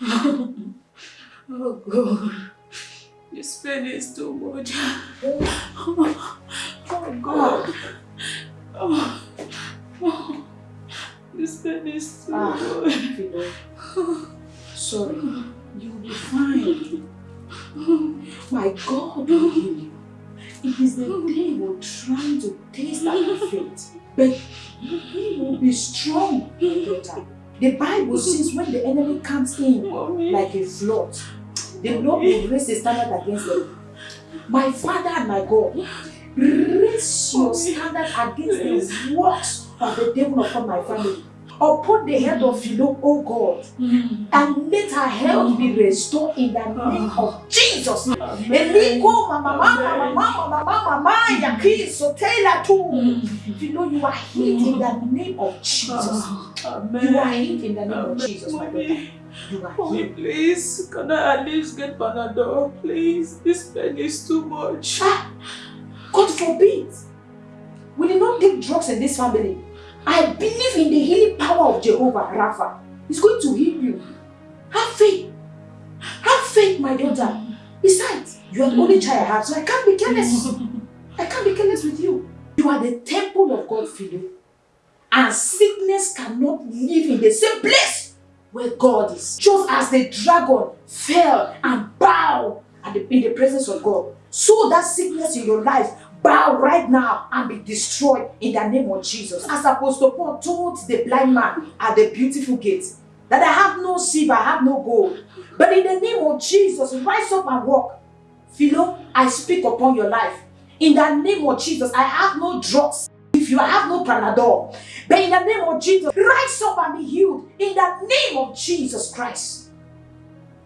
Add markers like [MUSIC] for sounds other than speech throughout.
oh God. This pain is too much. Oh, oh God. Oh, oh. This pain is too ah, much. Sorry. You'll be fine. My God you. It is the devil trying to taste your faith. But he will be strong, daughter. The Bible says when the enemy comes in like a flood, the Lord will raise a standard against them. My Father and my God, raise your standard against the works of the devil upon my family upon the head of Philo, oh God, and let her health be restored in the name of Jesus. Eliko mama mama mama mama mama yakiso tela tu. Philo, you are healed in the name of Jesus. You are healed in the name of Jesus, my daughter. You Mommy, please, can I at least get Panadol, please? This pain is too much. Ah, God forbid. We did not take drugs in this family. I believe in the healing power of Jehovah Rapha. He's going to heal you. Have faith. Have faith, my daughter. Besides, you are the only child I have, so I can't be careless. I can't be careless with you. You are the temple of God, Philip. And sickness cannot live in the same place where God is. Just as the dragon fell and bowed in the presence of God, so that sickness in your life bow right now and be destroyed in the name of Jesus. As Apostle Paul told the blind man at the beautiful gate, that I have no silver, I have no gold. But in the name of Jesus, rise up and walk. Philo, I speak upon your life. In the name of Jesus, I have no drugs. If you have no Panadol. But in the name of Jesus, rise up and be healed. In the name of Jesus Christ.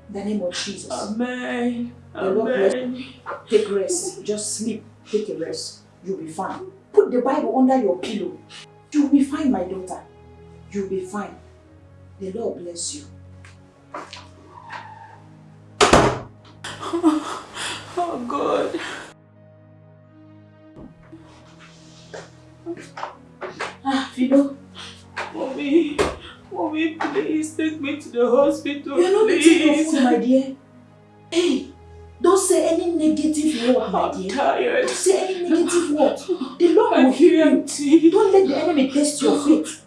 In the name of Jesus. Amen. The Lord bless you. Take rest. Just sleep. Take a rest. You'll be fine. Put the Bible under your pillow. You'll be fine, my daughter. You'll be fine. The Lord bless you. Oh, [LAUGHS] oh God. Ah, Fido. Mommy, mommy, please take me to the hospital. You're not please. my dear. Hey, say any negative word, my dear. I'm tired. Don't say any negative word. The Lord will heal you. Don't let the enemy test your faith.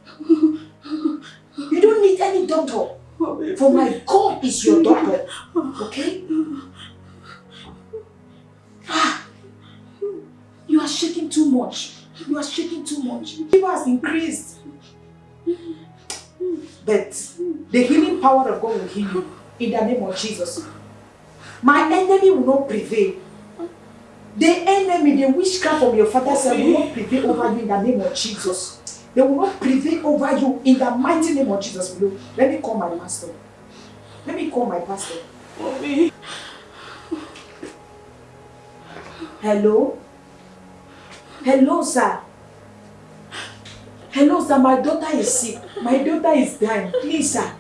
You don't need any doctor. For my God is your doctor. Okay? Ah, you are shaking too much. You are shaking too much. Fever has increased. But the healing power of God will heal you in the name of Jesus. My enemy will not prevail. The enemy, the witchcraft from your father's side will not prevail over you in the name of Jesus. They will not prevail over you in the mighty name of Jesus. Let me call my pastor. Let me call my pastor. Mommy. Hello? Hello, sir. Hello, sir. My daughter is sick. My daughter is dying. Please, sir.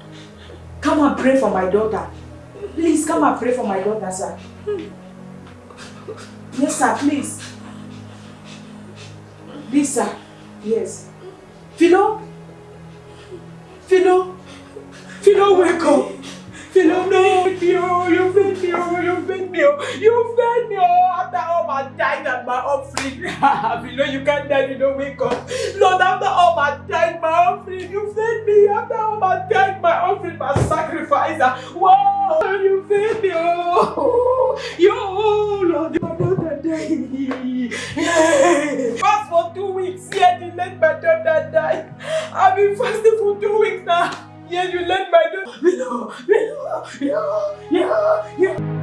Come and pray for my daughter. Please come and pray for my daughter, sir. Yes, sir, please. Please, sir. Yes. Philo? Philo? Philo, wake up. Philo, no. You, you fed me, oh, you fed me, oh, you fed me, oh, after all my tithe and my offering. [LAUGHS] Philo, you can't die, you don't wake up. Lord, after all my tithe, my offering, you fed me, after all my tithe, my offering, my sacrifice. Whoa, you fed me, oh, you, Lord, you are not a day. Fast for two weeks, yet you let my daughter die. I've been fasting for two weeks now. Yet you let my daughter. No, no, no, no.